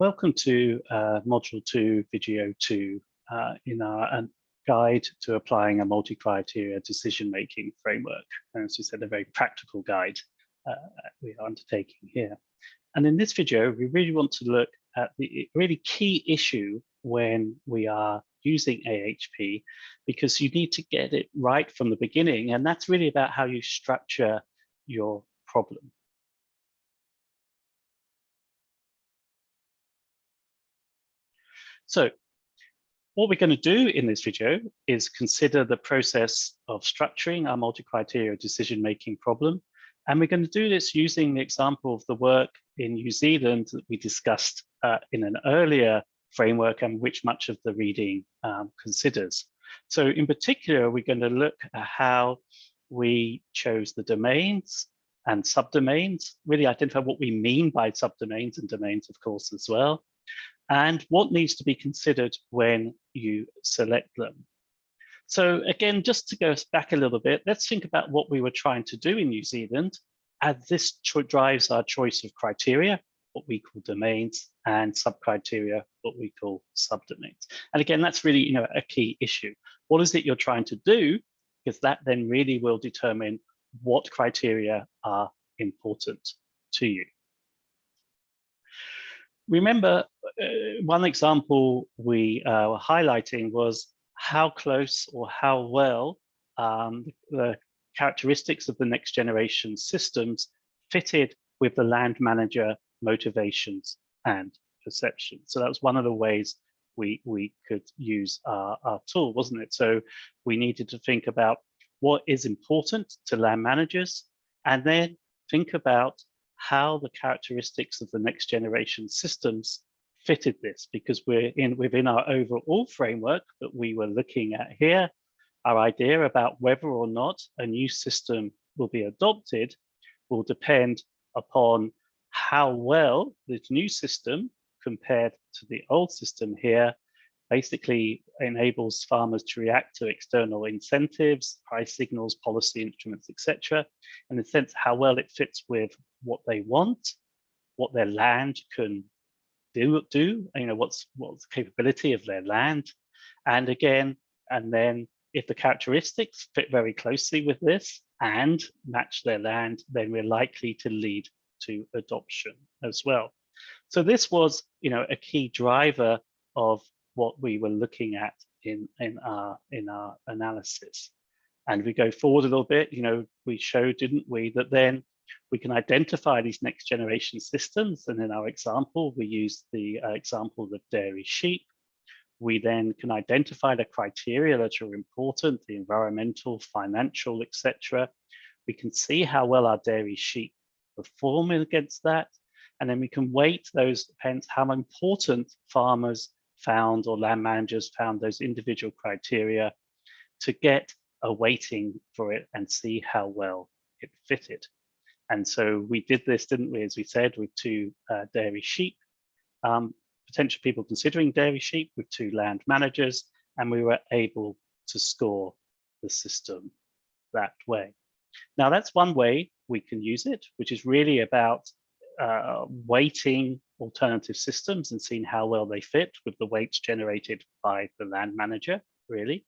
Welcome to uh, Module 2, Video 2 uh, in our uh, guide to applying a multi-criteria decision-making framework. And as we said, a very practical guide uh, we are undertaking here. And in this video, we really want to look at the really key issue when we are using AHP, because you need to get it right from the beginning. And that's really about how you structure your problem. So what we're going to do in this video is consider the process of structuring our multi-criteria decision-making problem. And we're going to do this using the example of the work in New Zealand that we discussed uh, in an earlier framework and which much of the reading um, considers. So in particular, we're going to look at how we chose the domains and subdomains, really identify what we mean by subdomains and domains, of course, as well, and what needs to be considered when you select them. So again, just to go back a little bit, let's think about what we were trying to do in New Zealand as this drives our choice of criteria, what we call domains, and sub-criteria, what we call subdomains. And again, that's really you know, a key issue. What is it you're trying to do? Because that then really will determine what criteria are important to you remember uh, one example we uh, were highlighting was how close or how well um, the characteristics of the next generation systems fitted with the land manager motivations and perceptions. So that was one of the ways we, we could use our, our tool, wasn't it? So we needed to think about what is important to land managers and then think about how the characteristics of the next generation systems fitted this because we're in within our overall framework that we were looking at here, our idea about whether or not a new system will be adopted will depend upon how well this new system compared to the old system here basically enables farmers to react to external incentives, price signals, policy instruments, etc. In the sense how well it fits with what they want, what their land can do, do you know, what's, what's the capability of their land. And again, and then if the characteristics fit very closely with this and match their land, then we're likely to lead to adoption as well. So this was, you know, a key driver of what we were looking at in, in, our, in our analysis. And we go forward a little bit, you know, we showed, didn't we, that then we can identify these next generation systems. And in our example, we use the uh, example of dairy sheep. We then can identify the criteria that are important, the environmental, financial, etc. We can see how well our dairy sheep perform against that. And then we can weight those depends how important farmers found or land managers found those individual criteria to get a weighting for it and see how well it fitted. And so we did this, didn't we, as we said, with two uh, dairy sheep, um, potential people considering dairy sheep with two land managers, and we were able to score the system that way. Now that's one way we can use it, which is really about uh, weighting alternative systems and seeing how well they fit with the weights generated by the land manager, really.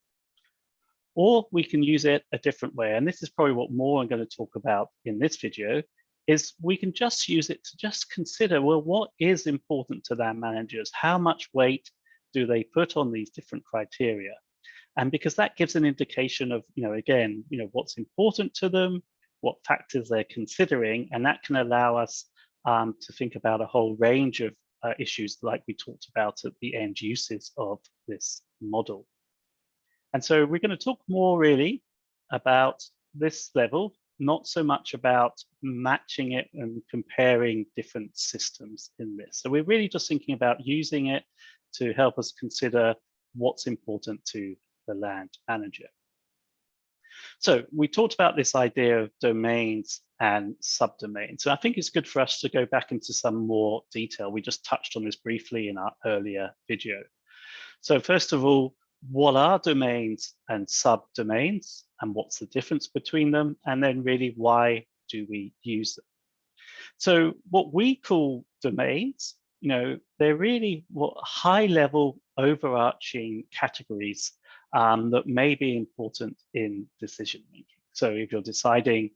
Or we can use it a different way. And this is probably what more I'm going to talk about in this video, is we can just use it to just consider, well, what is important to land managers? How much weight do they put on these different criteria? And because that gives an indication of, you know, again, you know, what's important to them, what factors they're considering, and that can allow us um, to think about a whole range of uh, issues like we talked about at the end uses of this model. And so we're going to talk more really about this level, not so much about matching it and comparing different systems in this. So we're really just thinking about using it to help us consider what's important to the land manager. So we talked about this idea of domains and subdomains. So I think it's good for us to go back into some more detail. We just touched on this briefly in our earlier video. So first of all, what are domains and subdomains and what's the difference between them? And then really, why do we use them? So what we call domains you know, they're really what high level overarching categories um, that may be important in decision making. So if you're deciding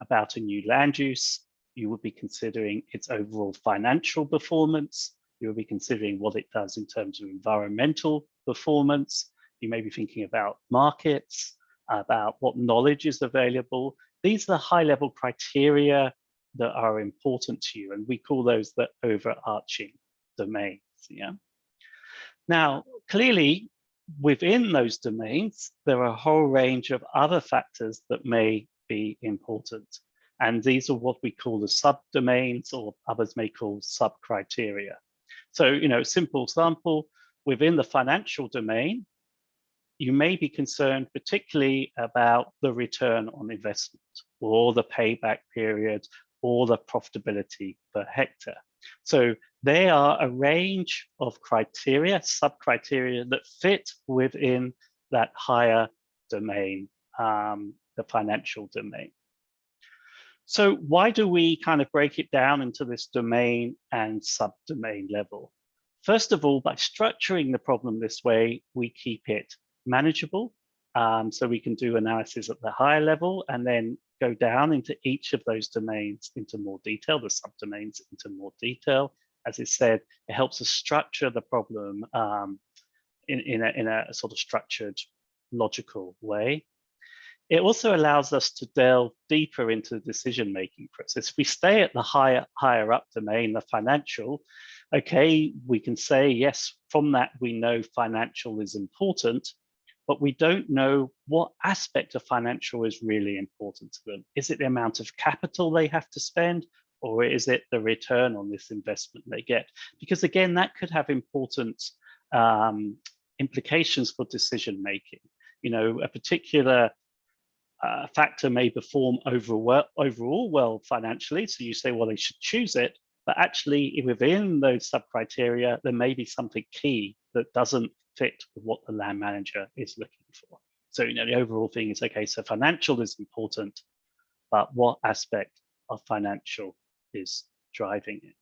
about a new land use, you would be considering its overall financial performance. You would be considering what it does in terms of environmental performance. You may be thinking about markets, about what knowledge is available. These are the high level criteria that are important to you. And we call those the overarching domains. Yeah. Now, clearly, within those domains, there are a whole range of other factors that may be important. And these are what we call the subdomains or others may call sub-criteria. So, you know, simple example, within the financial domain, you may be concerned particularly about the return on investment or the payback period or the profitability per hectare. So they are a range of criteria, sub-criteria that fit within that higher domain, um, the financial domain. So why do we kind of break it down into this domain and subdomain level? First of all, by structuring the problem this way, we keep it manageable. Um, so we can do analysis at the higher level and then go down into each of those domains into more detail, the subdomains into more detail. As it said, it helps us structure the problem um, in, in, a, in a sort of structured, logical way. It also allows us to delve deeper into the decision-making process. If we stay at the higher, higher up domain, the financial, okay, we can say, yes, from that we know financial is important, but we don't know what aspect of financial is really important to them. Is it the amount of capital they have to spend or is it the return on this investment they get? Because again, that could have important um, implications for decision making. You know, a particular uh, factor may perform overall, overall well financially, so you say, well, they should choose it, but actually within those sub criteria, there may be something key that doesn't fit with what the land manager is looking for. So, you know, the overall thing is, okay, so financial is important, but what aspect of financial is driving it?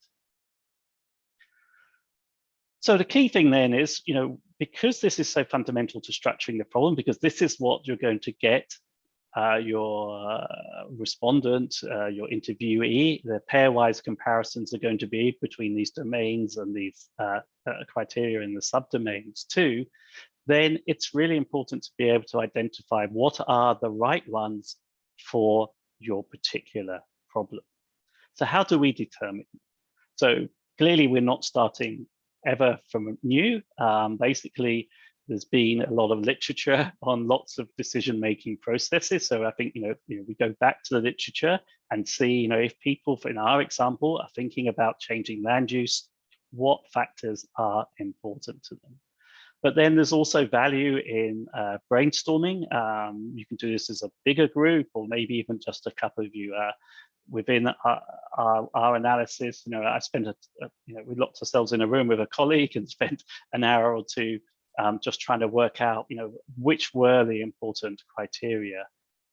So the key thing then is, you know, because this is so fundamental to structuring the problem, because this is what you're going to get uh, your uh, respondent, uh, your interviewee, the pairwise comparisons are going to be between these domains and these uh, uh, criteria in the subdomains too, then it's really important to be able to identify what are the right ones for your particular problem. So how do we determine? So clearly we're not starting ever from new. Um, basically, there's been a lot of literature on lots of decision-making processes. So I think, you know, you know, we go back to the literature and see, you know, if people, in our example, are thinking about changing land use, what factors are important to them. But then there's also value in uh, brainstorming. Um, you can do this as a bigger group or maybe even just a couple of you uh, within our, our, our, analysis. You know, I spent, a, a, you know, we locked ourselves in a room with a colleague and spent an hour or two um, just trying to work out, you know, which were the important criteria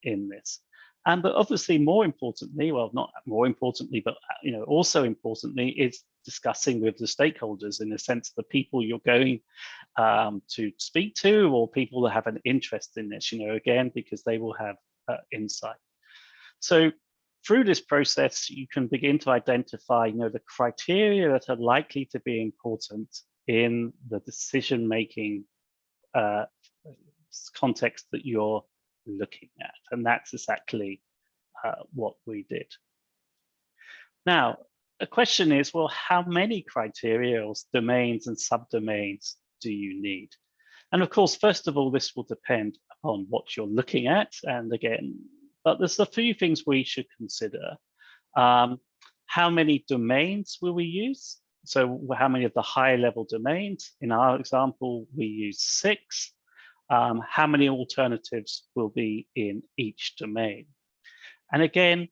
in this. And but obviously more importantly, well, not more importantly, but you know, also importantly is discussing with the stakeholders in the sense the people you're going um, to speak to or people that have an interest in this, you know, again, because they will have uh, insight. So through this process, you can begin to identify, you know, the criteria that are likely to be important in the decision-making uh, context that you're looking at. And that's exactly uh, what we did. Now, the question is, well, how many criteria domains and subdomains do you need? And of course, first of all, this will depend upon what you're looking at. And again, but there's a few things we should consider. Um, how many domains will we use? So how many of the high level domains? In our example, we use six. Um, how many alternatives will be in each domain? And again,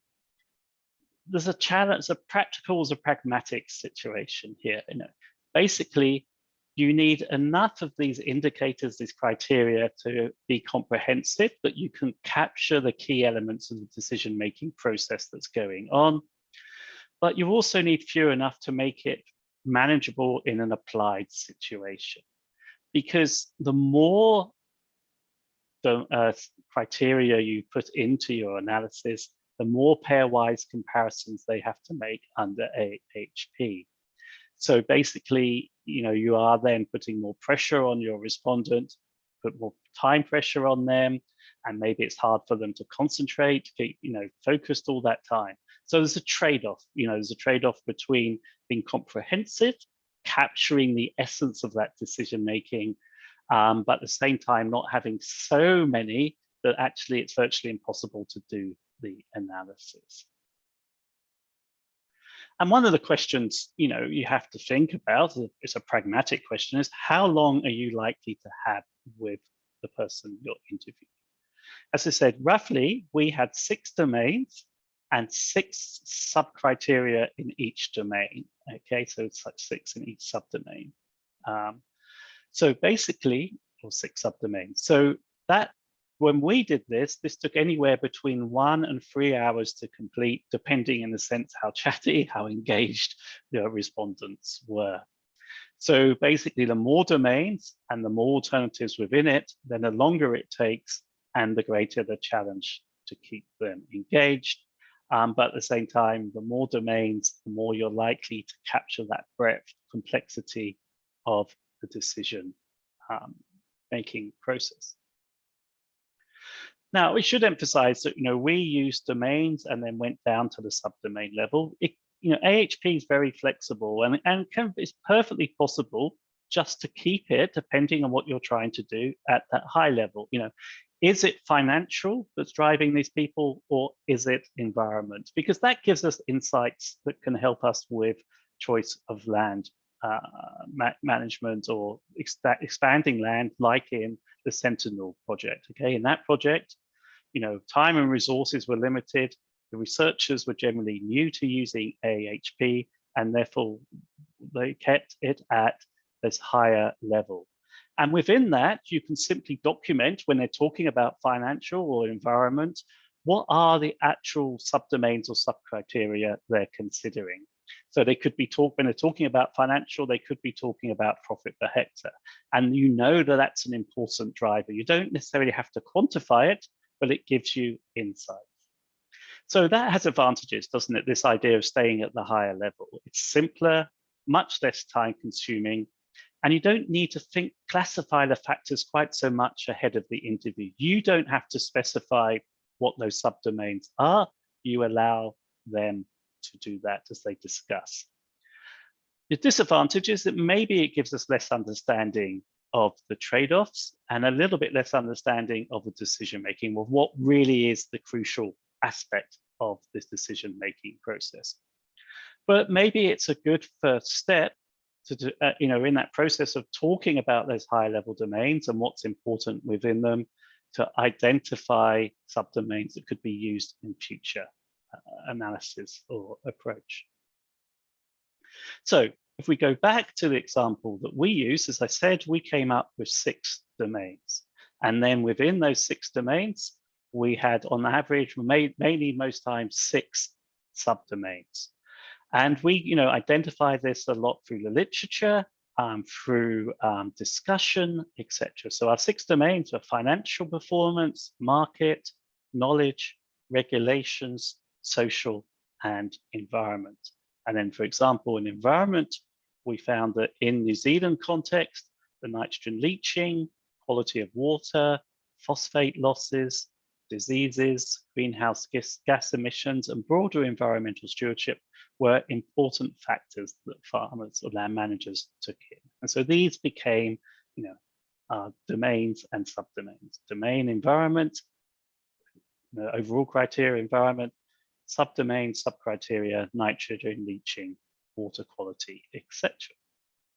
there's a challenge, a practical, a pragmatic situation here. You know, basically, you need enough of these indicators, these criteria to be comprehensive, that you can capture the key elements of the decision-making process that's going on. But you also need few enough to make it manageable in an applied situation. Because the more the uh, criteria you put into your analysis, the more pairwise comparisons they have to make under AHP. So basically, you know, you are then putting more pressure on your respondent, put more time pressure on them, and maybe it's hard for them to concentrate, get, you know, focused all that time. So there's a trade-off, you know, there's a trade-off between being comprehensive, capturing the essence of that decision making, um, but at the same time not having so many that actually it's virtually impossible to do the analysis. And one of the questions, you know, you have to think about, it's a pragmatic question, is how long are you likely to have with the person you're interviewing? As I said, roughly we had six domains and six sub-criteria in each domain. Okay, so it's like six in each subdomain. Um, so basically, or six subdomains. So that when we did this, this took anywhere between one and three hours to complete, depending in the sense how chatty, how engaged the respondents were. So basically, the more domains and the more alternatives within it, then the longer it takes and the greater the challenge to keep them engaged. Um, but at the same time, the more domains, the more you're likely to capture that breadth, complexity of the decision um, making process. Now, we should emphasize that, you know, we use domains and then went down to the subdomain level. It, you know, AHP is very flexible and, and can, it's perfectly possible just to keep it, depending on what you're trying to do at that high level. You know, is it financial that's driving these people or is it environment? Because that gives us insights that can help us with choice of land uh, ma management or ex expanding land like in the Sentinel project. Okay, in that project, you know, time and resources were limited. The researchers were generally new to using AHP and therefore they kept it at this higher level. And within that, you can simply document when they're talking about financial or environment, what are the actual subdomains or subcriteria they're considering. So they could be talk when they're talking about financial, they could be talking about profit per hectare. And you know that that's an important driver. You don't necessarily have to quantify it, but it gives you insights. So that has advantages, doesn't it? This idea of staying at the higher level. It's simpler, much less time consuming, and you don't need to think, classify the factors quite so much ahead of the interview. You don't have to specify what those subdomains are. You allow them to do that as they discuss. The disadvantage is that maybe it gives us less understanding of the trade-offs and a little bit less understanding of the decision-making of what really is the crucial aspect of this decision-making process. But maybe it's a good first step to, uh, you know, in that process of talking about those high level domains and what's important within them to identify subdomains that could be used in future uh, analysis or approach. So if we go back to the example that we use, as I said, we came up with six domains. And then within those six domains, we had on average, mainly most times, six subdomains. And we, you know, identify this a lot through the literature, um, through um, discussion, etc. So our six domains are financial performance, market, knowledge, regulations, social, and environment. And then, for example, in environment, we found that in New Zealand context, the nitrogen leaching, quality of water, phosphate losses, diseases, greenhouse gas emissions, and broader environmental stewardship were important factors that farmers or land managers took in. And so these became, you know, uh, domains and subdomains. Domain environment, overall criteria environment, subdomain, subcriteria, nitrogen leaching, water quality, etc.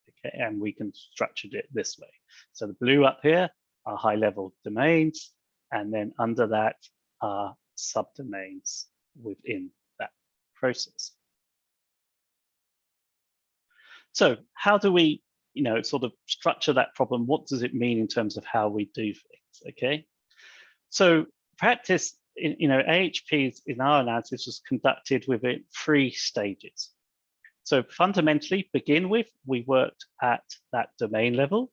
Okay, and we can structure it this way. So the blue up here are high level domains, and then under that are subdomains within that process. So how do we, you know, sort of structure that problem? What does it mean in terms of how we do things? Okay. So practice, you know, AHP in our analysis was conducted within three stages. So fundamentally, begin with, we worked at that domain level,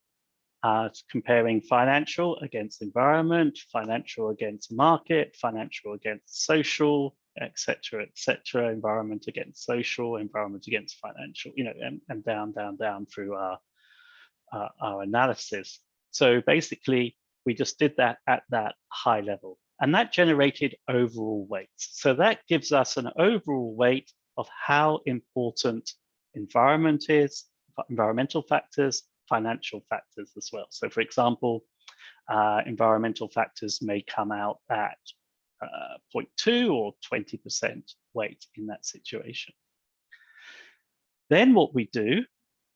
uh, comparing financial against environment, financial against market, financial against social, etc., etc., environment against social, environment against financial, you know, and, and down, down, down through our, uh, our analysis. So basically, we just did that at that high level. And that generated overall weights. So that gives us an overall weight of how important environment is, environmental factors, financial factors as well. So for example, uh, environmental factors may come out at uh, 0.2 or 20% weight in that situation. Then what we do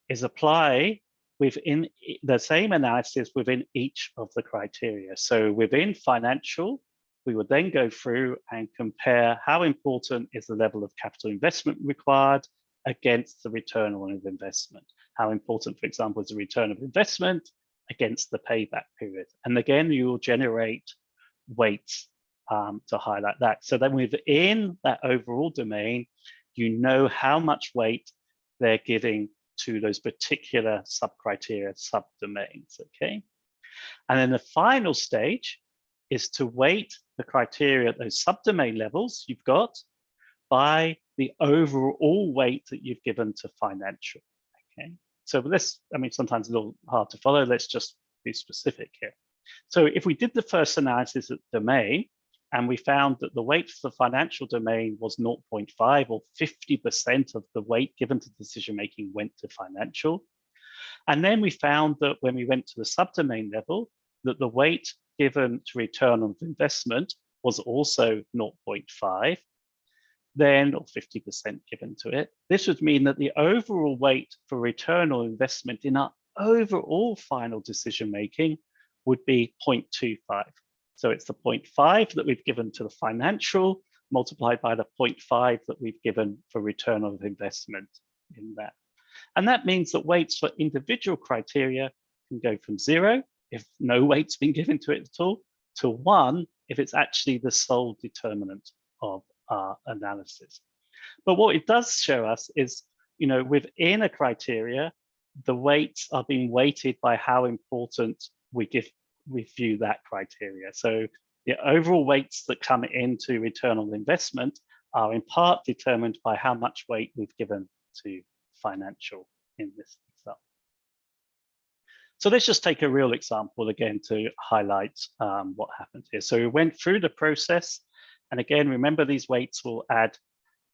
is apply within the same analysis within each of the criteria. So within financial, we would then go through and compare how important is the level of capital investment required against the return on investment. How important, for example, is the return of investment against the payback period. And again, you will generate weights um, to highlight that. So then within that overall domain, you know how much weight they're giving to those particular sub-criteria, sub-domains, okay? And then the final stage is to weight the criteria at those subdomain levels you've got by the overall weight that you've given to financial, okay? So this, I mean, sometimes a little hard to follow. Let's just be specific here. So if we did the first analysis at domain, and we found that the weight for the financial domain was 0.5 or 50% of the weight given to decision making went to financial. And then we found that when we went to the subdomain level, that the weight given to return on investment was also 0.5, then or 50% given to it. This would mean that the overall weight for return on investment in our overall final decision making would be 0.25. So it's the 0.5 that we've given to the financial multiplied by the 0.5 that we've given for return on investment in that. And that means that weights for individual criteria can go from zero, if no weight's been given to it at all, to one, if it's actually the sole determinant of our analysis. But what it does show us is, you know, within a criteria, the weights are being weighted by how important we give we view that criteria. So the overall weights that come into return on investment are in part determined by how much weight we've given to financial in this. So let's just take a real example again to highlight um, what happened here. So we went through the process and again, remember these weights will add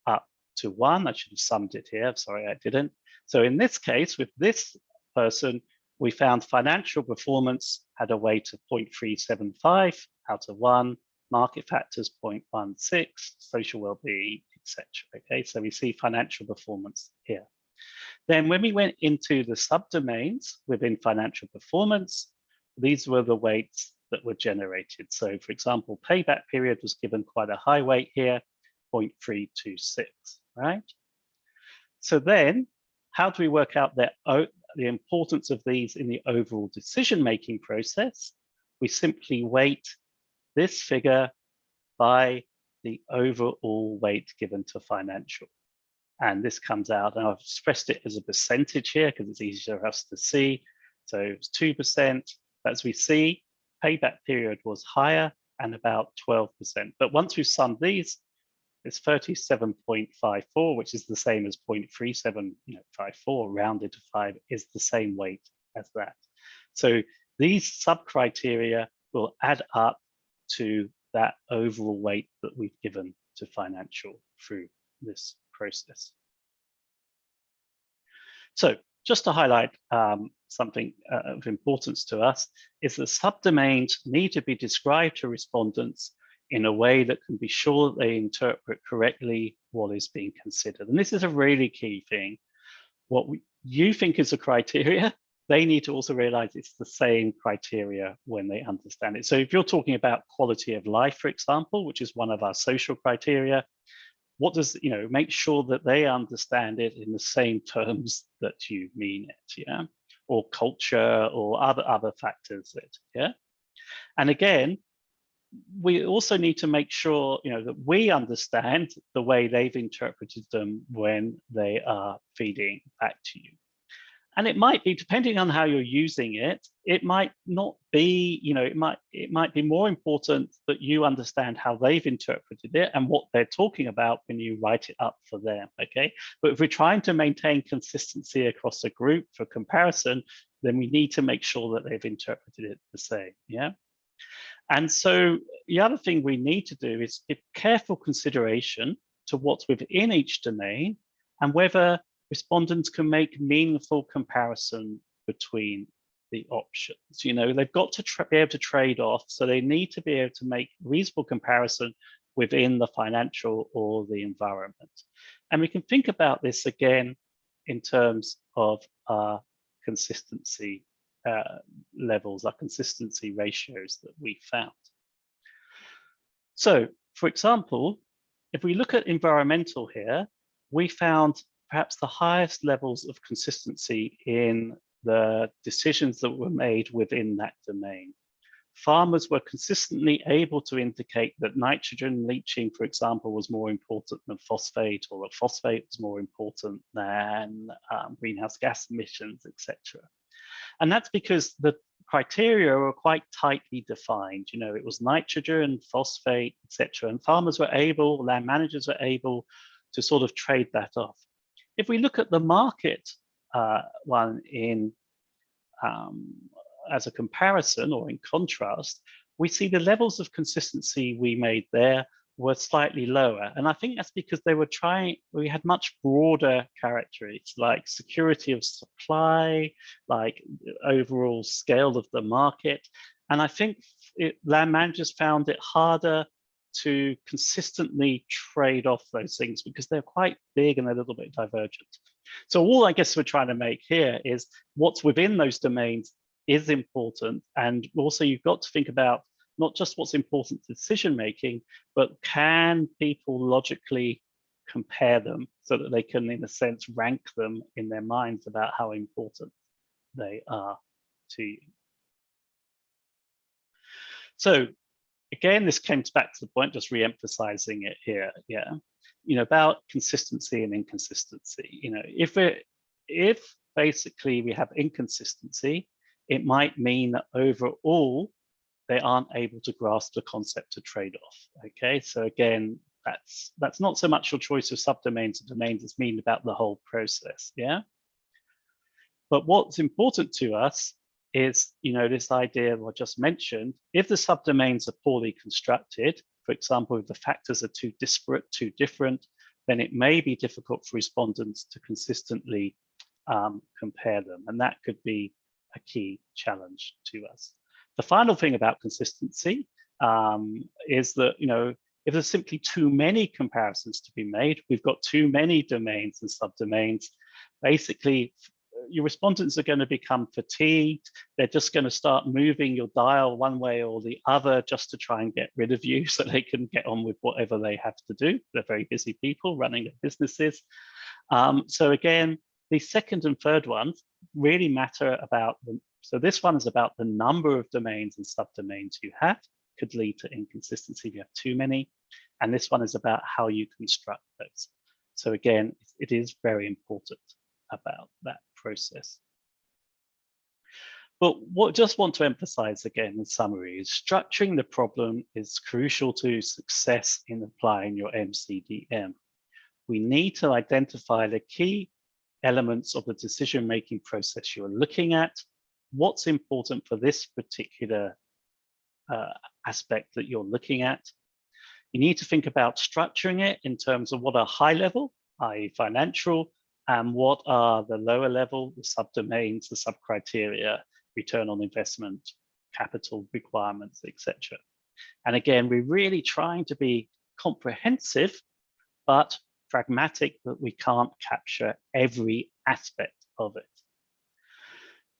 up to one. I should have summed it here. Sorry, I didn't. So in this case, with this person, we found financial performance had a weight of 0.375 out of one, market factors 0.16, social well-being, etc. Okay, so we see financial performance here. Then when we went into the subdomains within financial performance, these were the weights that were generated. So for example, payback period was given quite a high weight here, 0.326, right? So then how do we work out the importance of these in the overall decision-making process, we simply weight this figure by the overall weight given to financial. And this comes out, and I've expressed it as a percentage here because it's easier for us to see. So it's 2%. As we see, payback period was higher and about 12%. But once we've summed these, it's 37.54, which is the same as 0.3754 you know, rounded to five is the same weight as that. So these sub-criteria will add up to that overall weight that we've given to financial through this process. So just to highlight um, something uh, of importance to us is that subdomains need to be described to respondents in a way that can be sure they interpret correctly what is being considered. And this is a really key thing. What we, you think is a criteria, they need to also realize it's the same criteria when they understand it. So if you're talking about quality of life, for example, which is one of our social criteria, what does, you know, make sure that they understand it in the same terms that you mean it, yeah? Or culture or other, other factors that, yeah? And again, we also need to make sure you know that we understand the way they've interpreted them when they are feeding back to you and it might be depending on how you're using it it might not be you know it might it might be more important that you understand how they've interpreted it and what they're talking about when you write it up for them okay? But if we're trying to maintain consistency across a group for comparison then we need to make sure that they've interpreted it the same yeah? And so the other thing we need to do is give careful consideration to what's within each domain and whether respondents can make meaningful comparison between the options. You know, they've got to be able to trade off, so they need to be able to make reasonable comparison within the financial or the environment. And we can think about this again in terms of our consistency uh, levels, our consistency ratios that we found. So, for example, if we look at environmental here, we found perhaps the highest levels of consistency in the decisions that were made within that domain. Farmers were consistently able to indicate that nitrogen leaching, for example, was more important than phosphate, or that phosphate was more important than um, greenhouse gas emissions, etc. And that's because the criteria were quite tightly defined. You know, it was nitrogen, phosphate, etc. And farmers were able, land managers were able to sort of trade that off. If we look at the market uh, one in um, as a comparison or in contrast, we see the levels of consistency we made there were slightly lower. And I think that's because they were trying, we had much broader characteristics like security of supply, like overall scale of the market. And I think it, land managers found it harder to consistently trade off those things because they're quite big and a little bit divergent. So all I guess we're trying to make here is what's within those domains is important. And also you've got to think about not just what's important to decision making, but can people logically compare them so that they can, in a sense, rank them in their minds about how important they are to you. So again, this comes back to the point, just re-emphasizing it here. Yeah, you know about consistency and inconsistency. You know, if it if basically we have inconsistency, it might mean that overall they aren't able to grasp the concept of trade-off. Okay, so again, that's that's not so much your choice of subdomains and domains, it's mean about the whole process. Yeah. But what's important to us is, you know, this idea I just mentioned, if the subdomains are poorly constructed, for example, if the factors are too disparate, too different, then it may be difficult for respondents to consistently um, compare them. And that could be a key challenge to us. The final thing about consistency um, is that, you know, if there's simply too many comparisons to be made, we've got too many domains and subdomains, basically your respondents are going to become fatigued. They're just going to start moving your dial one way or the other just to try and get rid of you so they can get on with whatever they have to do. They're very busy people running their businesses. Um, so again, the second and third ones really matter about them. So this one is about the number of domains and subdomains you have, could lead to inconsistency if you have too many. And this one is about how you construct those. So again, it is very important about that process. But what just want to emphasize again in summary is structuring the problem is crucial to success in applying your MCDM. We need to identify the key elements of the decision-making process you're looking at, what's important for this particular uh, aspect that you're looking at. You need to think about structuring it in terms of what are high level, i.e. financial, and what are the lower level, the subdomains, the subcriteria, return on investment, capital requirements, etc. And again, we're really trying to be comprehensive, but pragmatic that we can't capture every aspect of it.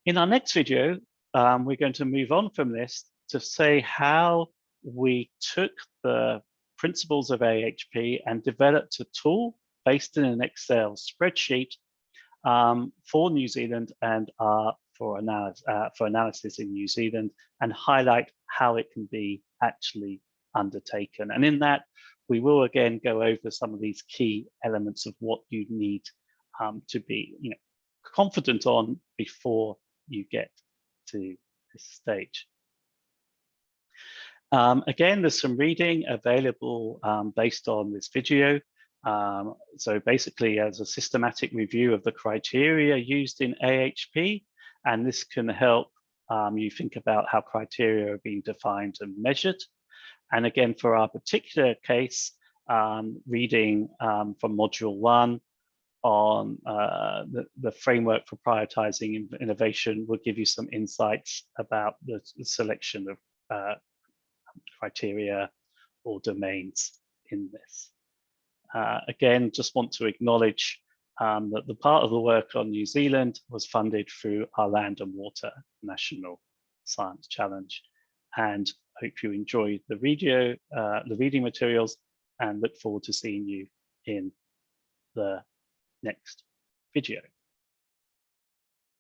In our next video, um, we're going to move on from this to say how we took the principles of AHP and developed a tool based in an Excel spreadsheet um, for New Zealand and uh, for, analysis, uh, for analysis in New Zealand and highlight how it can be actually undertaken. And in that, we will again go over some of these key elements of what you need um, to be you know, confident on before you get to this stage. Um, again, there's some reading available um, based on this video. Um, so basically as a systematic review of the criteria used in AHP, and this can help um, you think about how criteria are being defined and measured. And again, for our particular case, um, reading um, from module one on uh, the, the framework for prioritizing innovation will give you some insights about the, the selection of uh, criteria or domains in this. Uh, again, just want to acknowledge um, that the part of the work on New Zealand was funded through our Land and Water National Science Challenge. And hope you enjoyed the video, uh, the reading materials, and look forward to seeing you in the next video.